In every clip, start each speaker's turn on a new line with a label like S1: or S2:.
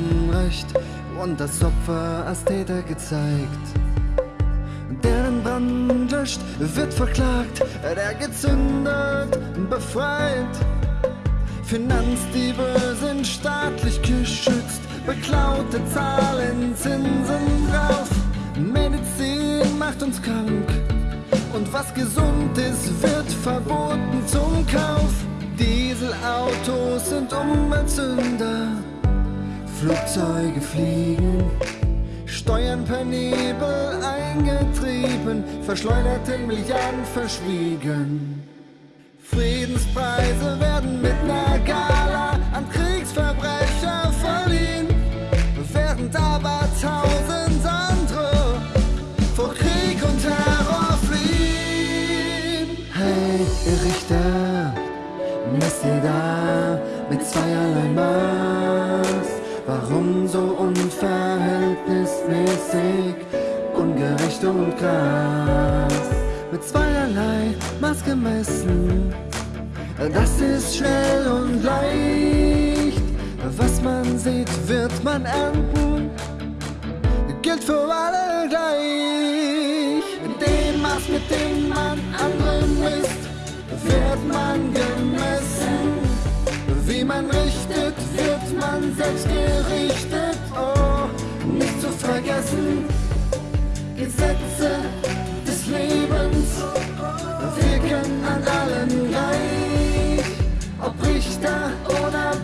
S1: geräucht und das Opfer als Täter gezeigt. Der den Brand löscht, wird verklagt, der gezündet, befreit. Finanzdiebe sind staatlich geschützt, beklaute Zahlen, Zinsen drauf. Medizin macht uns krank und was gesund ist, wird verboten zum Kauf. Dieselautos sind Umweltsünder, Flugzeuge fliegen, Steuern per Nebel eingetrieben, verschleuderte Milliarden verschwiegen. Friedenspreise werden mit ner unverhältnismäßig, ungerecht und krass? Mit zweierlei Maß gemessen, das ist schnell und leicht. Was man sieht, wird man ernten, gilt für alle gleich. Vergessen, Gesetze des Lebens wirken an allen gleich. Ob Richter oder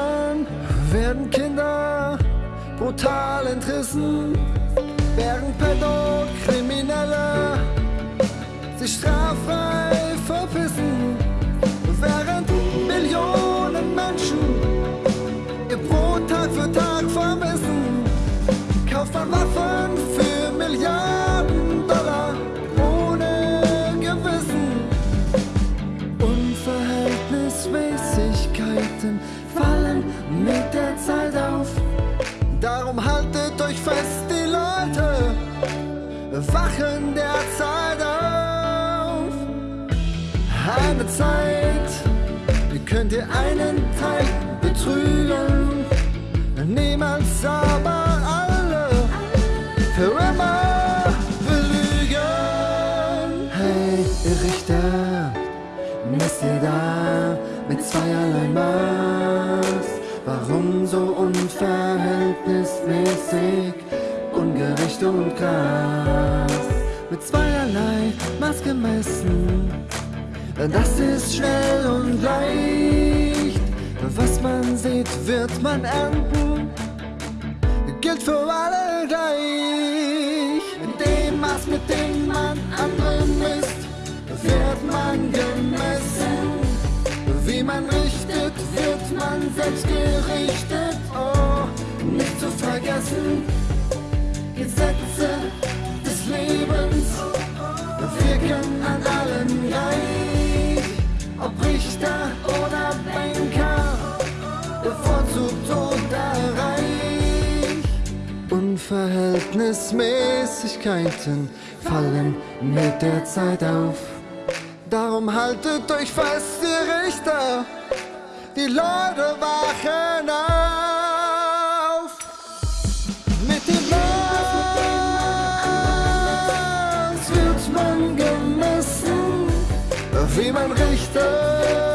S1: Eltern werden Kinder brutal entrissen, während Pädokriminelle sich straffrei euch fest, die Leute wachen der Zeit auf. Eine Zeit, wie könnt ihr einen Teil betrügen, niemals aber alle für immer belügen. Hey, ihr Richter, messt ihr da mit zweierlei Maß? Warum so unverhältnismäßig, ungerecht und krass? Mit zweierlei Maß gemessen, das ist schnell und leicht. Was man sieht, wird man ernten, gilt für alle gleich. Vergessen, Gesetze des Lebens wirken an allen gleich. Ob Richter oder Banker, bevorzugt oder reich. Unverhältnismäßigkeiten fallen mit der Zeit auf. Darum haltet euch fest, ihr Richter, die Leute wachen auf. Wie man richtet,